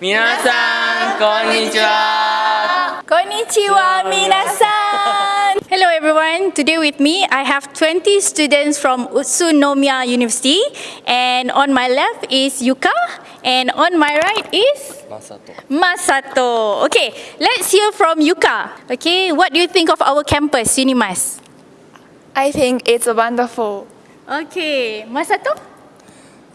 皆さんこんにちは Konnichiwa minasan! Hello everyone, today with me I have 20 students from Utsunomiya University and on my left is Yuka and on my right is マサト Masato. Okay, let's hear from Yuka. Okay, what do you think of our campus, Unimas? I think it's wonderful. Okay, Masato?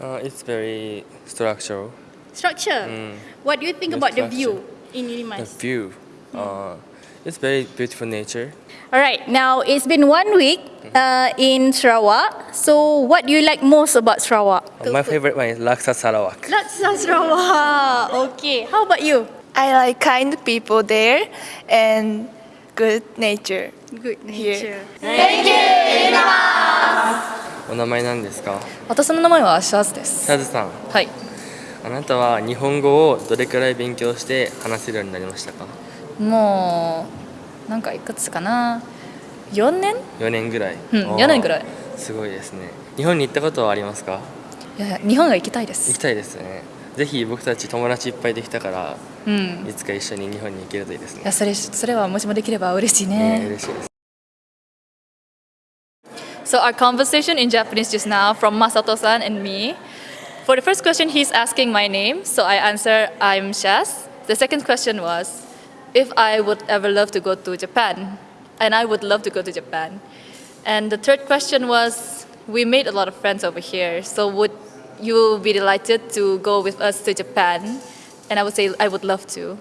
Uh, it's very structural. structure. Mm. What do you think the about structure. the view in Unimas? The view. Uh, it's very beautiful nature. All right. Now, it's been one week mm-hmm. uh, in Sarawak. So, what do you like most about Sarawak? Oh, my favorite one is Laksa Sarawak. Laksa Sarawak. Okay. How about you? I like kind people there and good nature. Good nature. Thank you, Unimas! お名前なんですか私の名前はシャズですシャズさんはいあなたは日本語をどれくらい勉強して話せるようになりましたか？もうなんかいくつかな？4年？4年ぐらい、うんおー4年ぐらい。すごいですね日本に行ったことはありますか？いや日本が行きたいで行きす。たいですねぜひ僕たち友達いっぱいできたからうん。いつか一緒に日本に行けるといいですねいやそれそれはもしもできれば嬉しいねね。嬉しいです So our conversation in Japanese just now from Masato-san and me. For the first question, he's asking my name, so I answer I'm Shaz. The second question was if I would ever love to go to Japan, and I would love to go to Japan. And the third question was we made a lot of friends over here, so would you be delighted to go with us to Japan? And I would say I would love to.